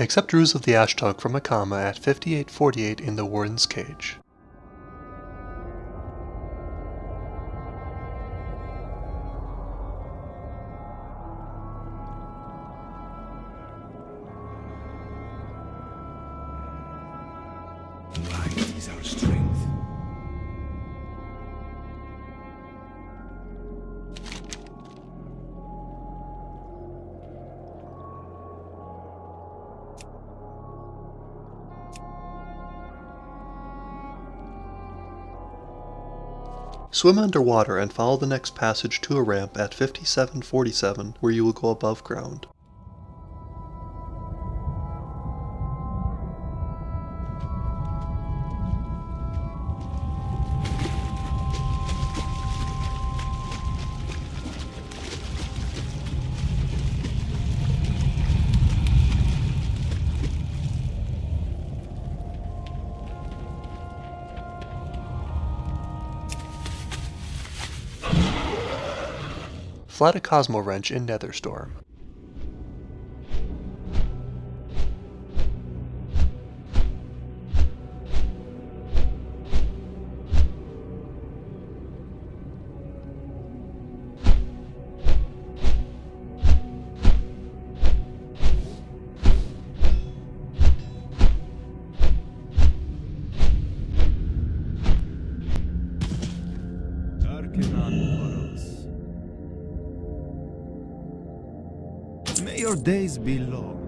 Accept Ruse of the Ashtongue from Akama at 5848 in the Warden's Cage. Is our strength. Swim underwater and follow the next passage to a ramp at 5747 where you will go above ground. Flat a Cosmowrench in Netherstorm. Your days be long.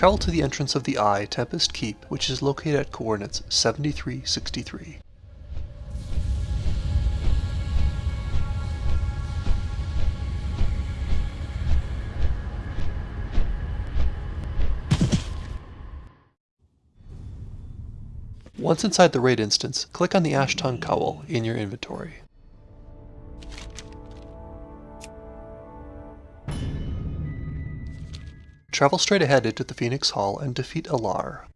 Travel to the entrance of the Eye, Tempest Keep, which is located at coordinates 7363. Once inside the raid instance, click on the Ashtongue Cowl in your inventory. Travel straight ahead into the Phoenix Hall and defeat Al'ar.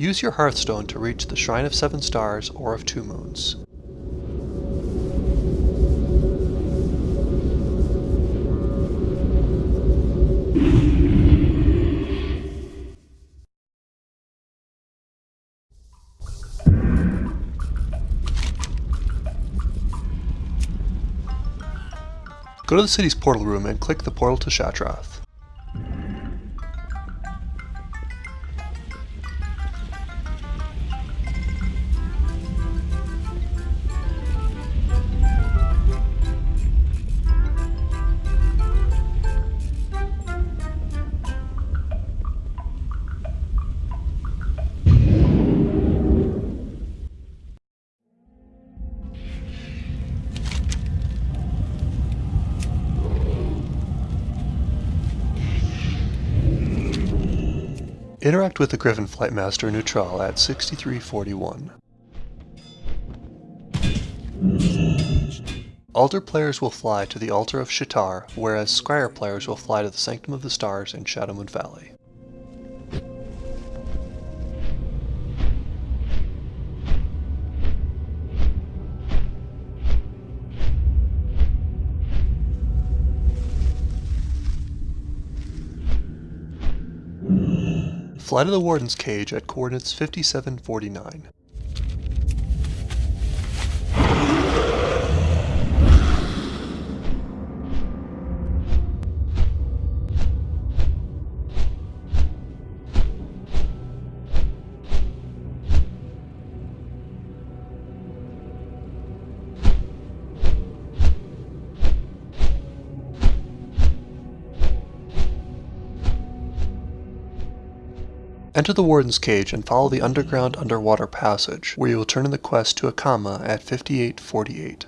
Use your Hearthstone to reach the Shrine of Seven Stars or of Two Moons. Go to the city's portal room and click the portal to Shattrath. Interact with the Griffin Flightmaster Neutral at 6341. Aldor players will fly to the Altar of Sha'tar, whereas Scryer players will fly to the Sanctum of the Stars in Shadowmoon Valley. Fly to the Warden's Cage at coordinates 5749. Enter the Warden's Cage and follow the underground underwater passage, where you will turn in the quest to Akama at 5848.